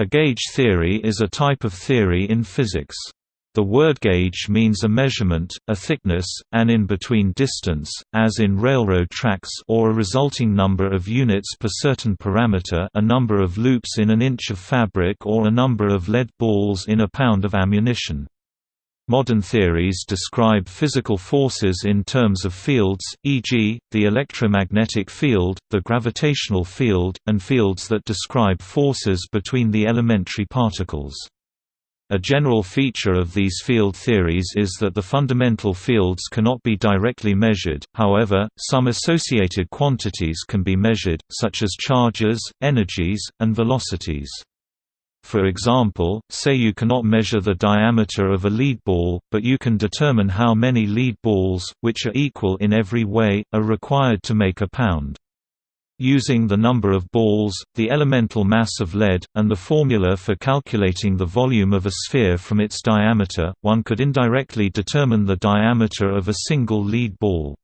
A gauge theory is a type of theory in physics. The word gauge means a measurement, a thickness, an in-between distance, as in railroad tracks or a resulting number of units per certain parameter a number of loops in an inch of fabric or a number of lead balls in a pound of ammunition. Modern theories describe physical forces in terms of fields, e.g., the electromagnetic field, the gravitational field, and fields that describe forces between the elementary particles. A general feature of these field theories is that the fundamental fields cannot be directly measured, however, some associated quantities can be measured, such as charges, energies, and velocities. For example, say you cannot measure the diameter of a lead ball, but you can determine how many lead balls, which are equal in every way, are required to make a pound. Using the number of balls, the elemental mass of lead, and the formula for calculating the volume of a sphere from its diameter, one could indirectly determine the diameter of a single lead ball.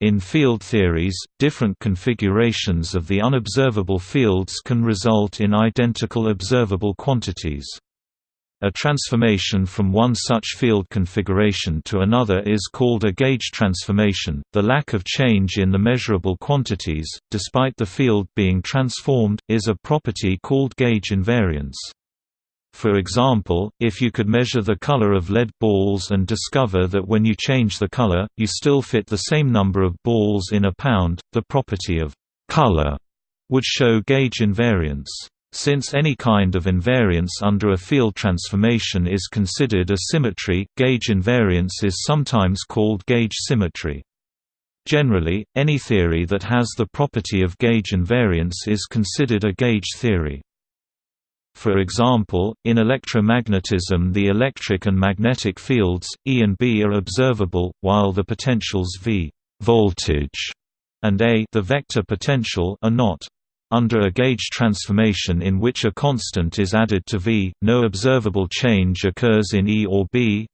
In field theories, different configurations of the unobservable fields can result in identical observable quantities. A transformation from one such field configuration to another is called a gauge transformation. The lack of change in the measurable quantities, despite the field being transformed, is a property called gauge invariance. For example, if you could measure the color of lead balls and discover that when you change the color, you still fit the same number of balls in a pound, the property of color would show gauge invariance. Since any kind of invariance under a field transformation is considered a symmetry, gauge invariance is sometimes called gauge symmetry. Generally, any theory that has the property of gauge invariance is considered a gauge theory. For example, in electromagnetism the electric and magnetic fields, E and B are observable, while the potentials V voltage and A the vector potential are not. Under a gauge transformation in which a constant is added to V, no observable change occurs in E or B,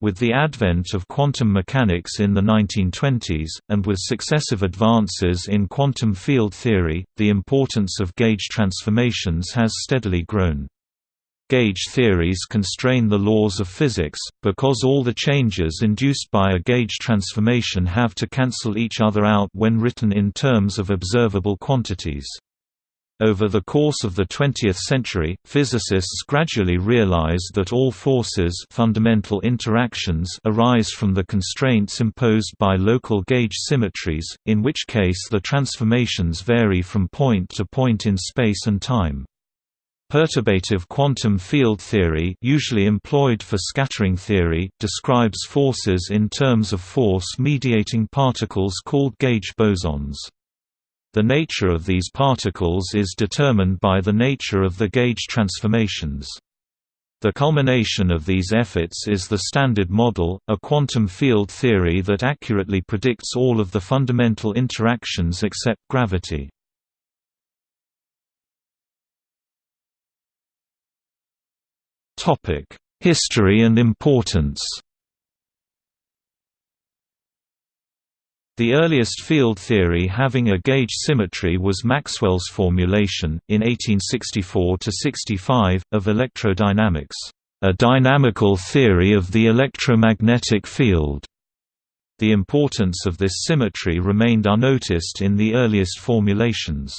with the advent of quantum mechanics in the 1920s, and with successive advances in quantum field theory, the importance of gauge transformations has steadily grown. Gauge theories constrain the laws of physics, because all the changes induced by a gauge transformation have to cancel each other out when written in terms of observable quantities. Over the course of the 20th century, physicists gradually realized that all forces fundamental interactions arise from the constraints imposed by local gauge symmetries, in which case the transformations vary from point to point in space and time. Perturbative quantum field theory usually employed for scattering theory describes forces in terms of force-mediating particles called gauge bosons. The nature of these particles is determined by the nature of the gauge transformations. The culmination of these efforts is the Standard Model, a quantum field theory that accurately predicts all of the fundamental interactions except gravity. History and importance The earliest field theory having a gauge symmetry was Maxwell's formulation, in 1864–65, of electrodynamics, "...a dynamical theory of the electromagnetic field." The importance of this symmetry remained unnoticed in the earliest formulations.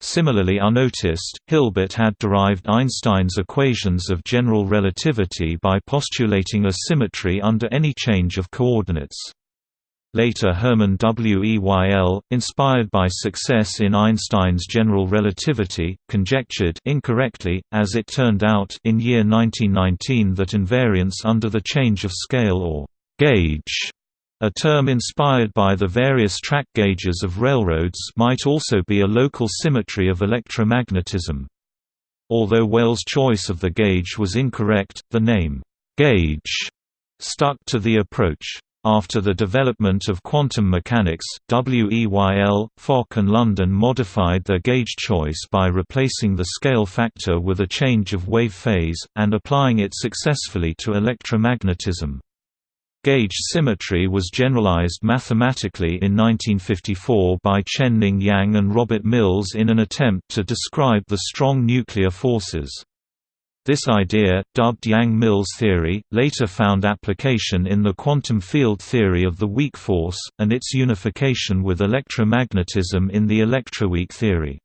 Similarly unnoticed, Hilbert had derived Einstein's equations of general relativity by postulating a symmetry under any change of coordinates. Later Hermann Weyl, inspired by success in Einstein's general relativity, conjectured incorrectly, as it turned out in year 1919 that invariance under the change of scale or «gauge» a term inspired by the various track gauges of railroads might also be a local symmetry of electromagnetism. Although Weyl's choice of the gauge was incorrect, the name «gauge» stuck to the approach. After the development of quantum mechanics, Weyl, Fock and London modified their gauge choice by replacing the scale factor with a change of wave phase, and applying it successfully to electromagnetism. Gauge symmetry was generalized mathematically in 1954 by Chen-Ning Yang and Robert Mills in an attempt to describe the strong nuclear forces. This idea, dubbed Yang-Mills theory, later found application in the quantum field theory of the weak force, and its unification with electromagnetism in the electroweak theory.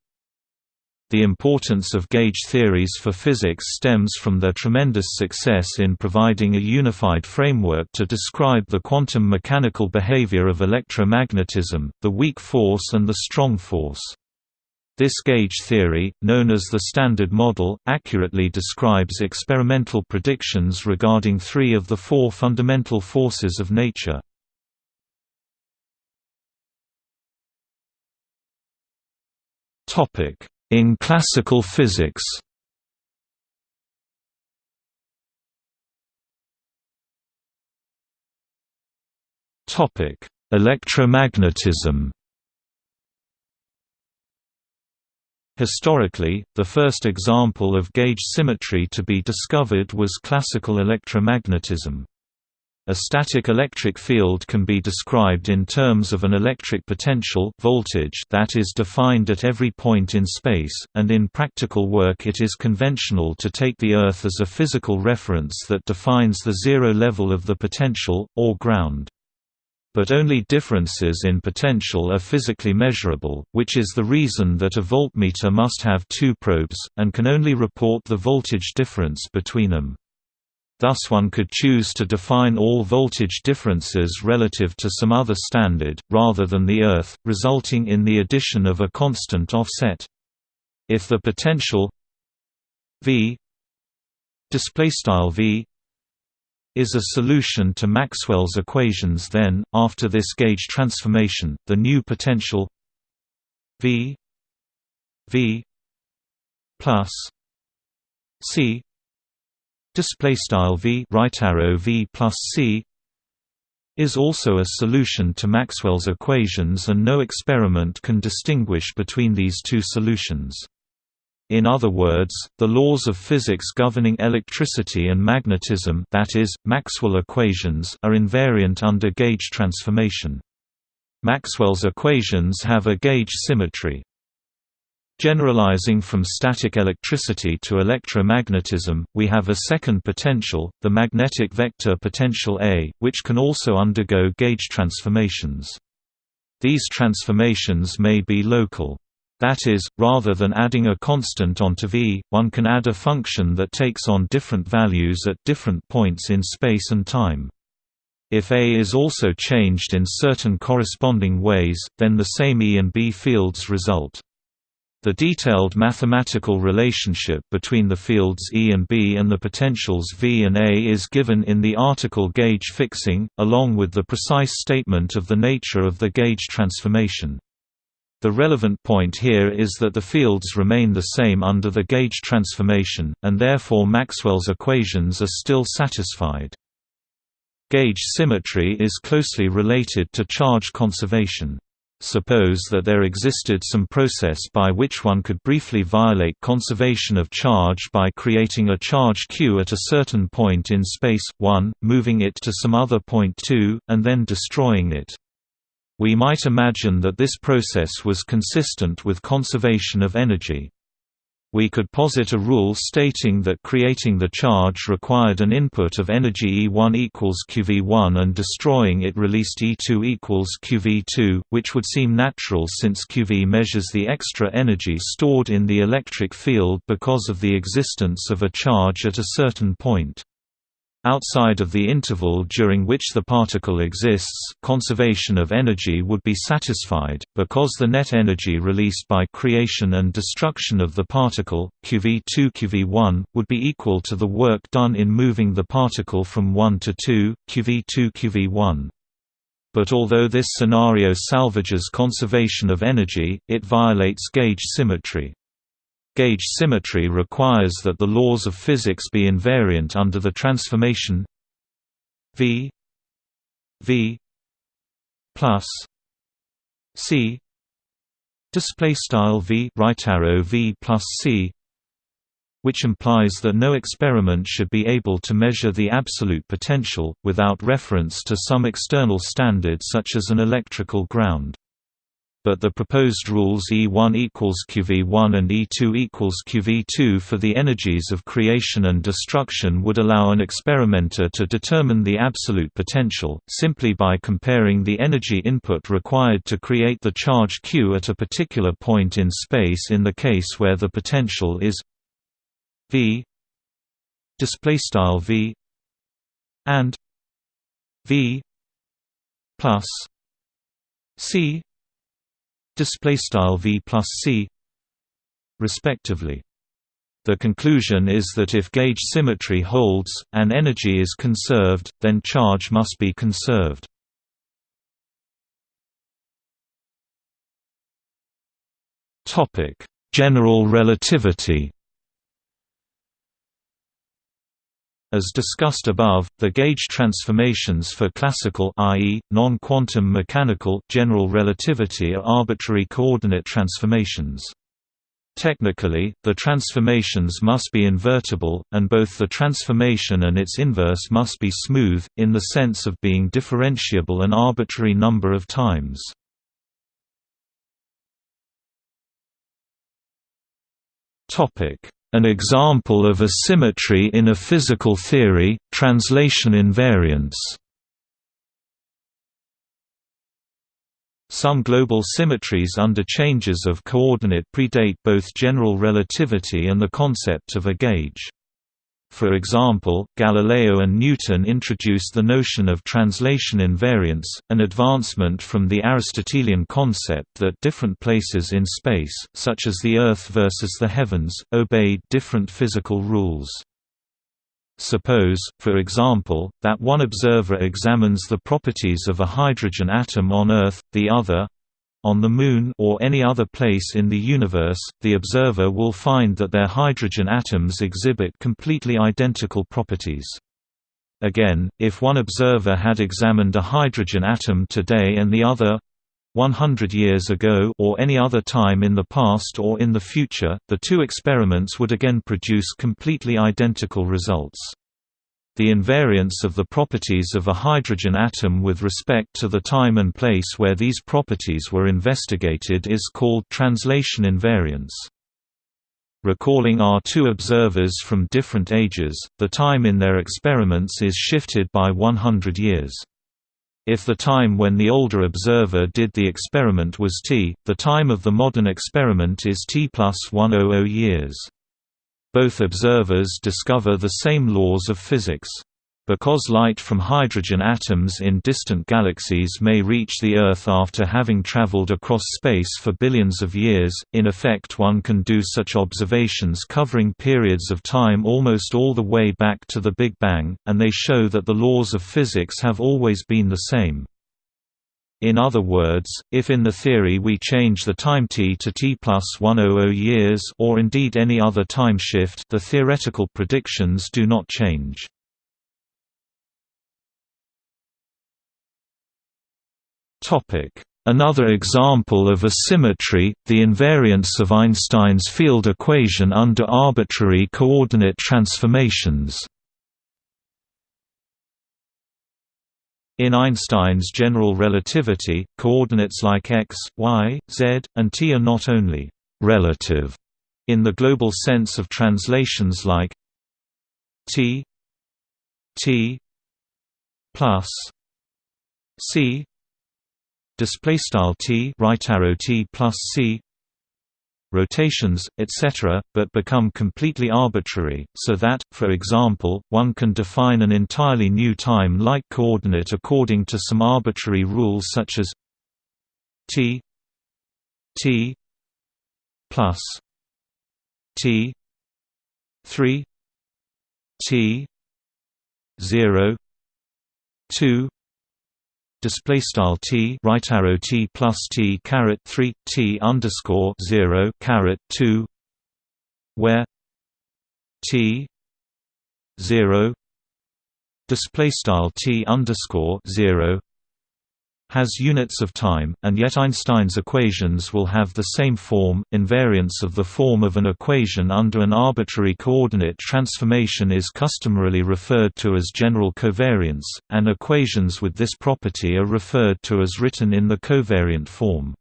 The importance of gauge theories for physics stems from their tremendous success in providing a unified framework to describe the quantum mechanical behavior of electromagnetism, the weak force and the strong force. This gauge theory, known as the Standard Model, accurately describes experimental predictions regarding three of the four fundamental forces of nature. In classical physics Electromagnetism Historically, the first example of gauge symmetry to be discovered was classical electromagnetism. A static electric field can be described in terms of an electric potential voltage that is defined at every point in space, and in practical work it is conventional to take the Earth as a physical reference that defines the zero level of the potential, or ground. But only differences in potential are physically measurable, which is the reason that a voltmeter must have two probes, and can only report the voltage difference between them. Thus one could choose to define all voltage differences relative to some other standard, rather than the Earth, resulting in the addition of a constant offset. If the potential V v is a solution to Maxwell's equations then, after this gauge transformation, the new potential V V plus C display style v right arrow v plus c is also a solution to Maxwell's equations and no experiment can distinguish between these two solutions. In other words, the laws of physics governing electricity and magnetism that is, Maxwell equations are invariant under gauge transformation. Maxwell's equations have a gauge symmetry. Generalizing from static electricity to electromagnetism, we have a second potential, the magnetic vector potential A, which can also undergo gauge transformations. These transformations may be local. That is, rather than adding a constant onto V, one can add a function that takes on different values at different points in space and time. If A is also changed in certain corresponding ways, then the same E and B fields result. The detailed mathematical relationship between the fields E and B and the potentials V and A is given in the article gauge fixing, along with the precise statement of the nature of the gauge transformation. The relevant point here is that the fields remain the same under the gauge transformation, and therefore Maxwell's equations are still satisfied. Gauge symmetry is closely related to charge conservation. Suppose that there existed some process by which one could briefly violate conservation of charge by creating a charge q at a certain point in space, 1, moving it to some other point 2, and then destroying it. We might imagine that this process was consistent with conservation of energy. We could posit a rule stating that creating the charge required an input of energy E1 equals QV1 and destroying it released E2 equals QV2, which would seem natural since QV measures the extra energy stored in the electric field because of the existence of a charge at a certain point. Outside of the interval during which the particle exists, conservation of energy would be satisfied, because the net energy released by creation and destruction of the particle, QV2 QV1, would be equal to the work done in moving the particle from 1 to 2, QV2 QV1. But although this scenario salvages conservation of energy, it violates gauge symmetry. Gauge symmetry requires that the laws of physics be invariant under the transformation V V plus C. Display style V right arrow V plus C which implies that no experiment should be able to measure the absolute potential, without reference to some external standard such as an electrical ground but the proposed rules E1 equals QV1 and E2 equals QV2 for the energies of creation and destruction would allow an experimenter to determine the absolute potential, simply by comparing the energy input required to create the charge Q at a particular point in space in the case where the potential is V V and V plus C display style v plus c respectively the conclusion is that if gauge symmetry holds, and energy is conserved, then charge must be conserved. topic General relativity As discussed above, the gauge transformations for classical i.e., non-quantum mechanical general relativity are arbitrary coordinate transformations. Technically, the transformations must be invertible, and both the transformation and its inverse must be smooth, in the sense of being differentiable an arbitrary number of times. Topic an example of a symmetry in a physical theory, translation invariance. Some global symmetries under changes of coordinate predate both general relativity and the concept of a gauge. For example, Galileo and Newton introduced the notion of translation invariance, an advancement from the Aristotelian concept that different places in space, such as the Earth versus the heavens, obeyed different physical rules. Suppose, for example, that one observer examines the properties of a hydrogen atom on Earth, the other, on the Moon or any other place in the universe, the observer will find that their hydrogen atoms exhibit completely identical properties. Again, if one observer had examined a hydrogen atom today and the other 100 years ago or any other time in the past or in the future, the two experiments would again produce completely identical results. The invariance of the properties of a hydrogen atom with respect to the time and place where these properties were investigated is called translation invariance. Recalling our two observers from different ages, the time in their experiments is shifted by 100 years. If the time when the older observer did the experiment was t, the time of the modern experiment is t plus 100 years. Both observers discover the same laws of physics. Because light from hydrogen atoms in distant galaxies may reach the Earth after having traveled across space for billions of years, in effect one can do such observations covering periods of time almost all the way back to the Big Bang, and they show that the laws of physics have always been the same. In other words, if in the theory we change the time t to t plus 100 years or indeed any other time shift the theoretical predictions do not change. Another example of a symmetry, the invariance of Einstein's field equation under arbitrary coordinate transformations. In Einstein's general relativity, coordinates like x, y, z, and t are not only «relative» in the global sense of translations like t t plus c display style t right arrow t plus c rotations, etc., but become completely arbitrary, so that, for example, one can define an entirely new time-like coordinate according to some arbitrary rules such as t t plus t 3 t 0 2 display style t right arrow t plus t caret 3 t underscore 0 caret 2 where t 0 display style t underscore 0 has units of time, and yet Einstein's equations will have the same form. Invariance of the form of an equation under an arbitrary coordinate transformation is customarily referred to as general covariance, and equations with this property are referred to as written in the covariant form.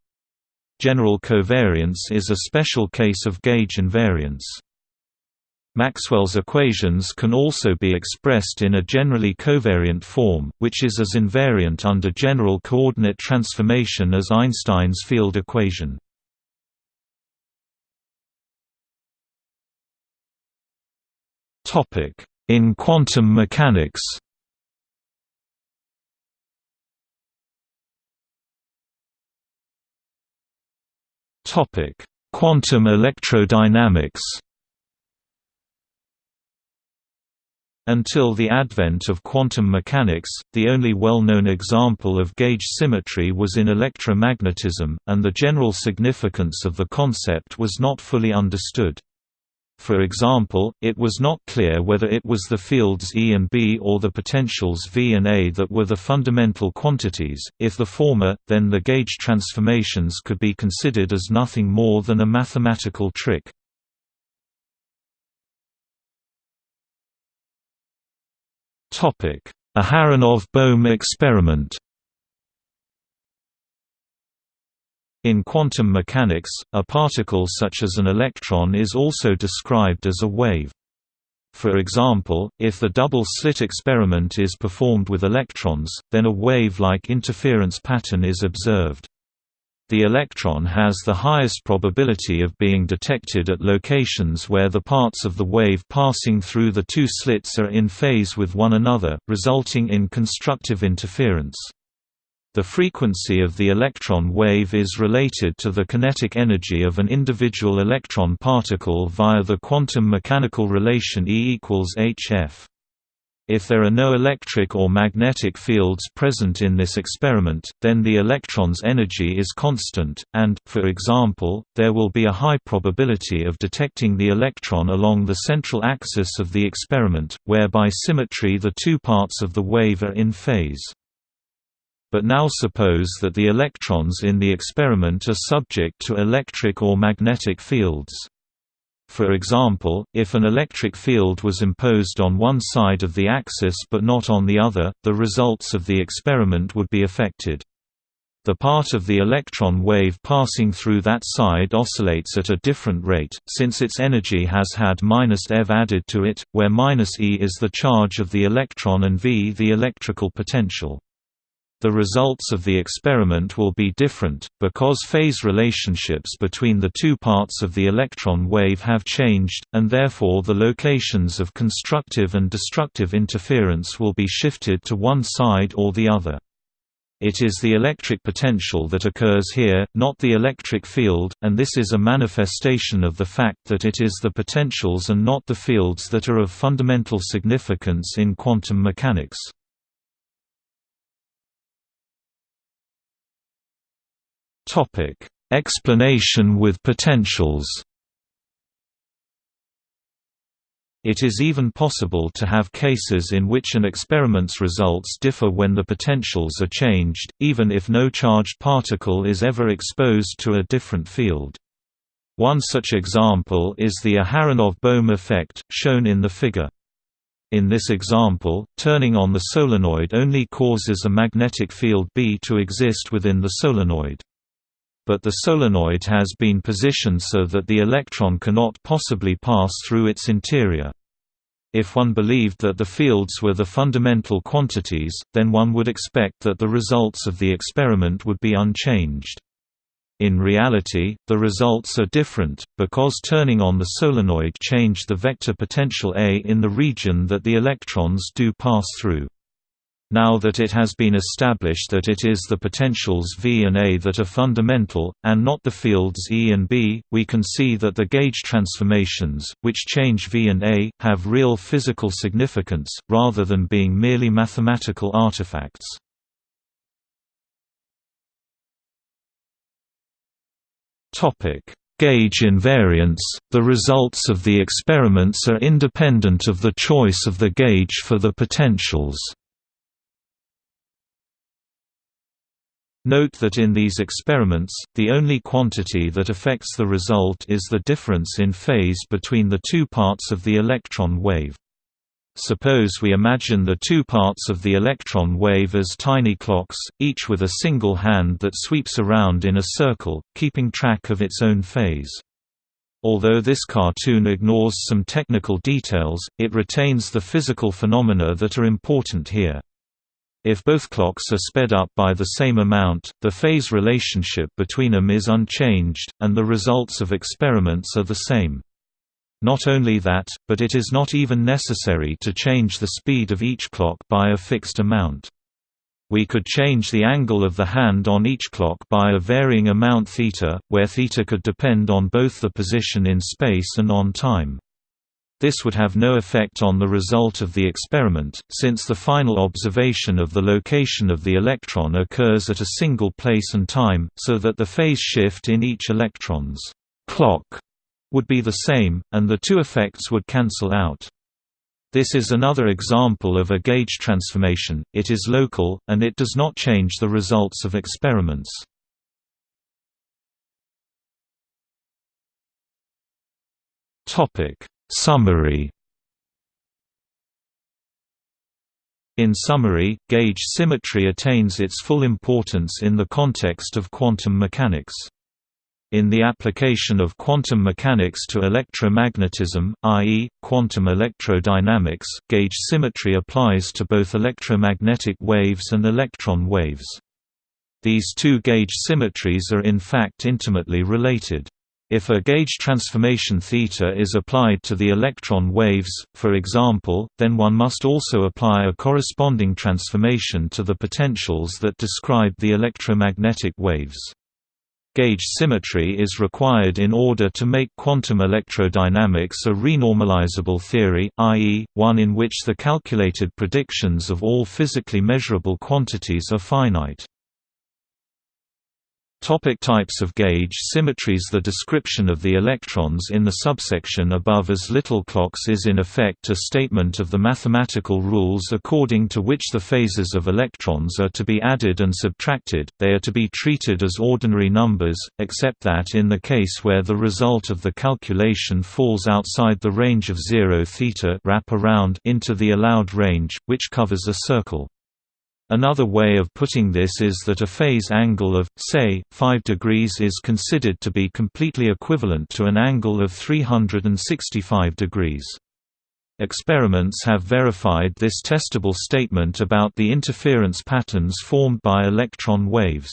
General covariance is a special case of gauge invariance. Maxwell's equations can also be expressed in a generally covariant form, which is as invariant under general coordinate transformation as Einstein's field equation. In quantum mechanics Quantum electrodynamics Until the advent of quantum mechanics, the only well-known example of gauge symmetry was in electromagnetism, and the general significance of the concept was not fully understood. For example, it was not clear whether it was the fields E and B or the potentials V and A that were the fundamental quantities. If the former, then the gauge transformations could be considered as nothing more than a mathematical trick. Aharonov-Bohm experiment In quantum mechanics, a particle such as an electron is also described as a wave. For example, if the double-slit experiment is performed with electrons, then a wave-like interference pattern is observed. The electron has the highest probability of being detected at locations where the parts of the wave passing through the two slits are in phase with one another, resulting in constructive interference. The frequency of the electron wave is related to the kinetic energy of an individual electron particle via the quantum mechanical relation E equals hf. If there are no electric or magnetic fields present in this experiment, then the electron's energy is constant, and, for example, there will be a high probability of detecting the electron along the central axis of the experiment, where by symmetry the two parts of the wave are in phase. But now suppose that the electrons in the experiment are subject to electric or magnetic fields. For example, if an electric field was imposed on one side of the axis but not on the other, the results of the experiment would be affected. The part of the electron wave passing through that side oscillates at a different rate, since its energy has had eV added to it, where E is the charge of the electron and V the electrical potential. The results of the experiment will be different, because phase relationships between the two parts of the electron wave have changed, and therefore the locations of constructive and destructive interference will be shifted to one side or the other. It is the electric potential that occurs here, not the electric field, and this is a manifestation of the fact that it is the potentials and not the fields that are of fundamental significance in quantum mechanics. Topic: Explanation with potentials. It is even possible to have cases in which an experiment's results differ when the potentials are changed, even if no charged particle is ever exposed to a different field. One such example is the Aharonov-Bohm effect, shown in the figure. In this example, turning on the solenoid only causes a magnetic field B to exist within the solenoid but the solenoid has been positioned so that the electron cannot possibly pass through its interior. If one believed that the fields were the fundamental quantities, then one would expect that the results of the experiment would be unchanged. In reality, the results are different, because turning on the solenoid changed the vector potential A in the region that the electrons do pass through. Now that it has been established that it is the potentials V and A that are fundamental, and not the fields E and B, we can see that the gauge transformations, which change V and A, have real physical significance, rather than being merely mathematical artifacts. Gauge invariance – The results of the experiments are independent of the choice of the gauge for the potentials. Note that in these experiments, the only quantity that affects the result is the difference in phase between the two parts of the electron wave. Suppose we imagine the two parts of the electron wave as tiny clocks, each with a single hand that sweeps around in a circle, keeping track of its own phase. Although this cartoon ignores some technical details, it retains the physical phenomena that are important here. If both clocks are sped up by the same amount, the phase relationship between them is unchanged, and the results of experiments are the same. Not only that, but it is not even necessary to change the speed of each clock by a fixed amount. We could change the angle of the hand on each clock by a varying amount θ, where θ could depend on both the position in space and on time. This would have no effect on the result of the experiment, since the final observation of the location of the electron occurs at a single place and time, so that the phase shift in each electron's clock would be the same, and the two effects would cancel out. This is another example of a gauge transformation, it is local, and it does not change the results of experiments. Summary In summary, gauge symmetry attains its full importance in the context of quantum mechanics. In the application of quantum mechanics to electromagnetism, i.e., quantum electrodynamics, gauge symmetry applies to both electromagnetic waves and electron waves. These two gauge symmetries are in fact intimately related. If a gauge transformation θ is applied to the electron waves, for example, then one must also apply a corresponding transformation to the potentials that describe the electromagnetic waves. Gauge symmetry is required in order to make quantum electrodynamics a renormalizable theory, i.e., one in which the calculated predictions of all physically measurable quantities are finite. Topic types of gauge symmetries The description of the electrons in the subsection above as little clocks is in effect a statement of the mathematical rules according to which the phases of electrons are to be added and subtracted, they are to be treated as ordinary numbers, except that in the case where the result of the calculation falls outside the range of 0 θ wrap around into the allowed range, which covers a circle. Another way of putting this is that a phase angle of, say, 5 degrees is considered to be completely equivalent to an angle of 365 degrees. Experiments have verified this testable statement about the interference patterns formed by electron waves.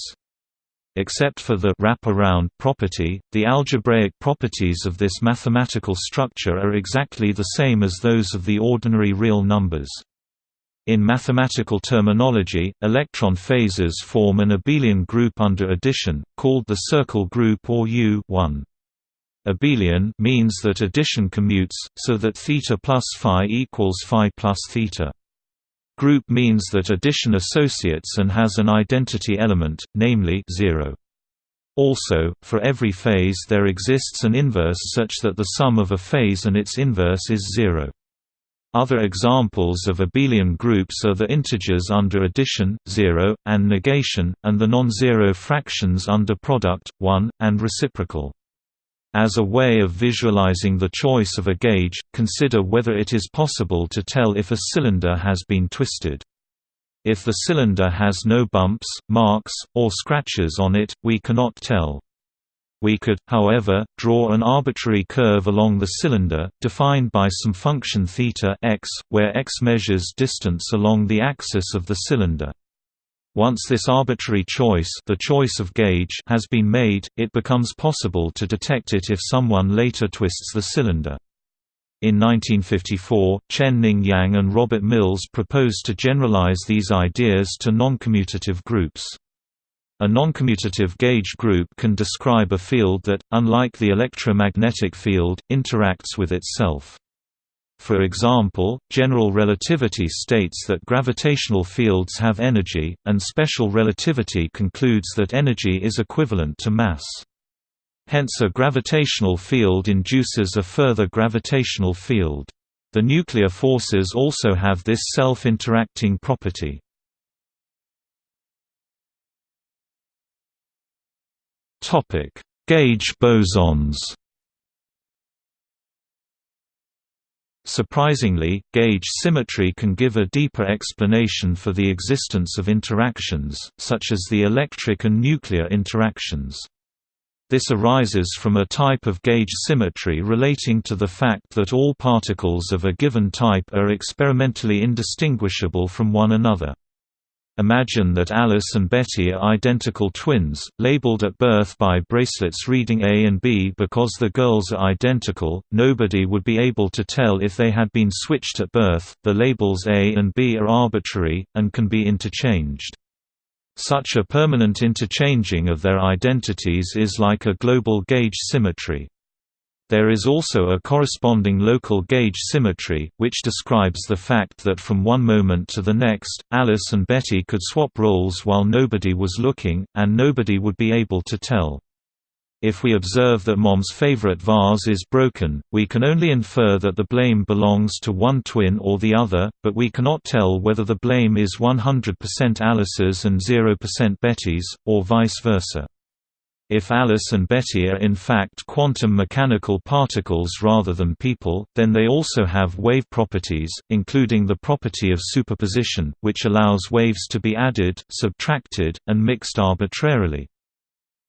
Except for the wrap-around property, the algebraic properties of this mathematical structure are exactly the same as those of the ordinary real numbers. In mathematical terminology, electron phases form an abelian group under addition, called the circle group or U Abelian means that addition commutes, so that θ plus phi equals phi plus θ. Group means that addition associates and has an identity element, namely 0. Also, for every phase there exists an inverse such that the sum of a phase and its inverse is 0. Other examples of abelian groups are the integers under addition, 0, and negation, and the non-zero fractions under product, 1, and reciprocal. As a way of visualizing the choice of a gauge, consider whether it is possible to tell if a cylinder has been twisted. If the cylinder has no bumps, marks, or scratches on it, we cannot tell. We could, however, draw an arbitrary curve along the cylinder, defined by some function θ x, where x measures distance along the axis of the cylinder. Once this arbitrary choice, the choice of gauge has been made, it becomes possible to detect it if someone later twists the cylinder. In 1954, Chen-Ning Yang and Robert Mills proposed to generalize these ideas to noncommutative groups. A noncommutative gauge group can describe a field that, unlike the electromagnetic field, interacts with itself. For example, general relativity states that gravitational fields have energy, and special relativity concludes that energy is equivalent to mass. Hence a gravitational field induces a further gravitational field. The nuclear forces also have this self-interacting property. Gauge bosons Surprisingly, gauge symmetry can give a deeper explanation for the existence of interactions, such as the electric and nuclear interactions. This arises from a type of gauge symmetry relating to the fact that all particles of a given type are experimentally indistinguishable from one another. Imagine that Alice and Betty are identical twins, labeled at birth by bracelets reading A and B because the girls are identical. Nobody would be able to tell if they had been switched at birth. The labels A and B are arbitrary, and can be interchanged. Such a permanent interchanging of their identities is like a global gauge symmetry. There is also a corresponding local gauge symmetry, which describes the fact that from one moment to the next, Alice and Betty could swap roles while nobody was looking, and nobody would be able to tell. If we observe that Mom's favorite vase is broken, we can only infer that the blame belongs to one twin or the other, but we cannot tell whether the blame is 100% Alice's and 0% Betty's, or vice versa. If Alice and Betty are in fact quantum mechanical particles rather than people, then they also have wave properties, including the property of superposition, which allows waves to be added, subtracted, and mixed arbitrarily.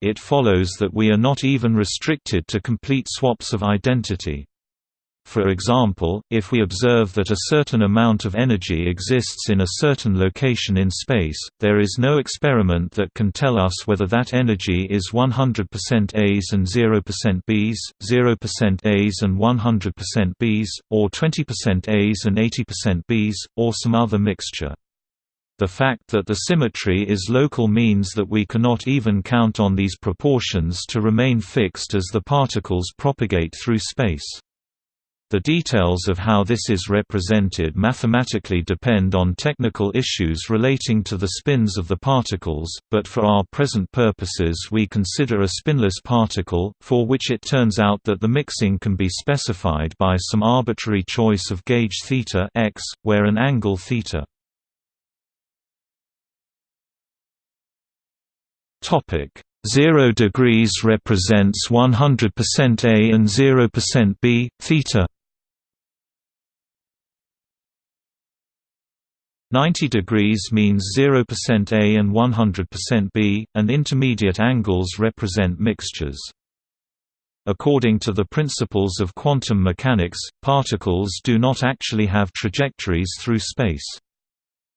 It follows that we are not even restricted to complete swaps of identity. For example, if we observe that a certain amount of energy exists in a certain location in space, there is no experiment that can tell us whether that energy is 100% A's and 0% B's, 0% A's and 100% B's, or 20% A's and 80% B's, or some other mixture. The fact that the symmetry is local means that we cannot even count on these proportions to remain fixed as the particles propagate through space. The details of how this is represented mathematically depend on technical issues relating to the spins of the particles, but for our present purposes we consider a spinless particle, for which it turns out that the mixing can be specified by some arbitrary choice of gauge θ x, where an angle θ. Topic 0 degrees represents 100% A and 0% B, theta 90 degrees means 0% A and 100% B, and intermediate angles represent mixtures. According to the principles of quantum mechanics, particles do not actually have trajectories through space.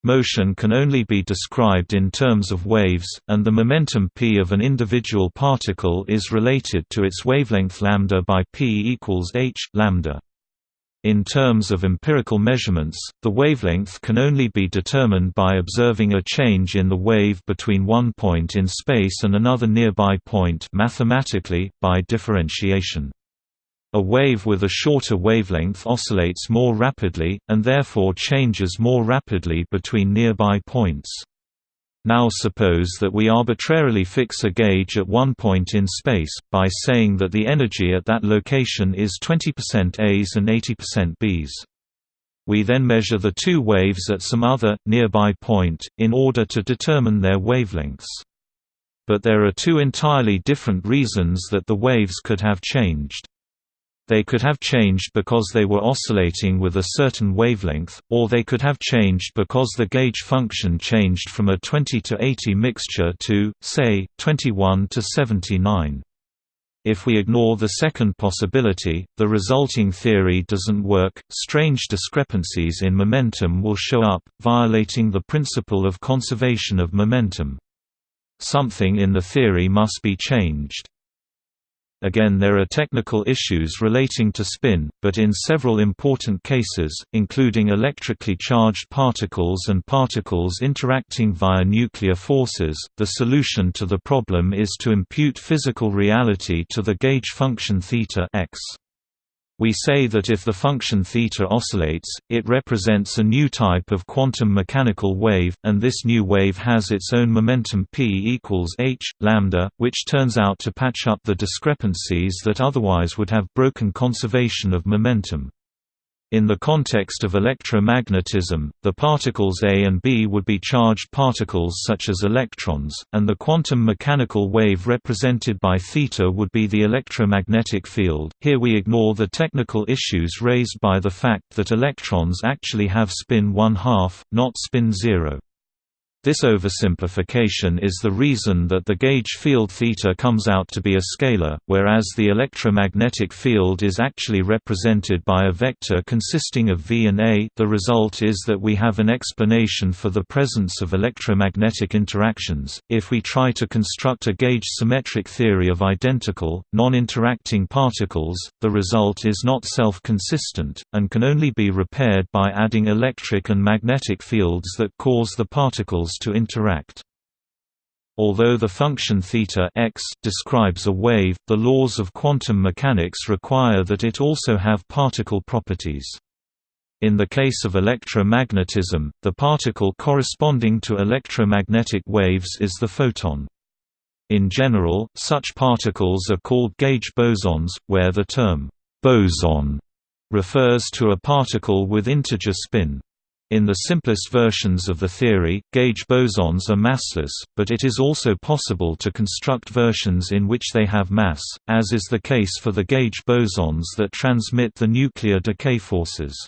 Motion can only be described in terms of waves, and the momentum p of an individual particle is related to its wavelength lambda by p equals h lambda. In terms of empirical measurements, the wavelength can only be determined by observing a change in the wave between one point in space and another nearby point mathematically, by differentiation. A wave with a shorter wavelength oscillates more rapidly, and therefore changes more rapidly between nearby points. Now suppose that we arbitrarily fix a gauge at one point in space, by saying that the energy at that location is 20% A's and 80% B's. We then measure the two waves at some other, nearby point, in order to determine their wavelengths. But there are two entirely different reasons that the waves could have changed. They could have changed because they were oscillating with a certain wavelength, or they could have changed because the gauge function changed from a 20 to 80 mixture to, say, 21 to 79. If we ignore the second possibility, the resulting theory doesn't work, strange discrepancies in momentum will show up, violating the principle of conservation of momentum. Something in the theory must be changed. Again there are technical issues relating to spin, but in several important cases, including electrically charged particles and particles interacting via nuclear forces, the solution to the problem is to impute physical reality to the gauge function θ x. We say that if the function θ oscillates, it represents a new type of quantum mechanical wave, and this new wave has its own momentum p equals h, lambda, which turns out to patch up the discrepancies that otherwise would have broken conservation of momentum. In the context of electromagnetism, the particles A and B would be charged particles such as electrons, and the quantum mechanical wave represented by θ would be the electromagnetic field. Here we ignore the technical issues raised by the fact that electrons actually have spin 1 half, not spin 0. This oversimplification is the reason that the gauge field θ comes out to be a scalar, whereas the electromagnetic field is actually represented by a vector consisting of v and a the result is that we have an explanation for the presence of electromagnetic interactions. If we try to construct a gauge symmetric theory of identical, non-interacting particles, the result is not self-consistent, and can only be repaired by adding electric and magnetic fields that cause the particles to interact. Although the function θ x describes a wave, the laws of quantum mechanics require that it also have particle properties. In the case of electromagnetism, the particle corresponding to electromagnetic waves is the photon. In general, such particles are called gauge bosons, where the term boson refers to a particle with integer spin. In the simplest versions of the theory, gauge bosons are massless, but it is also possible to construct versions in which they have mass, as is the case for the gauge bosons that transmit the nuclear decay forces.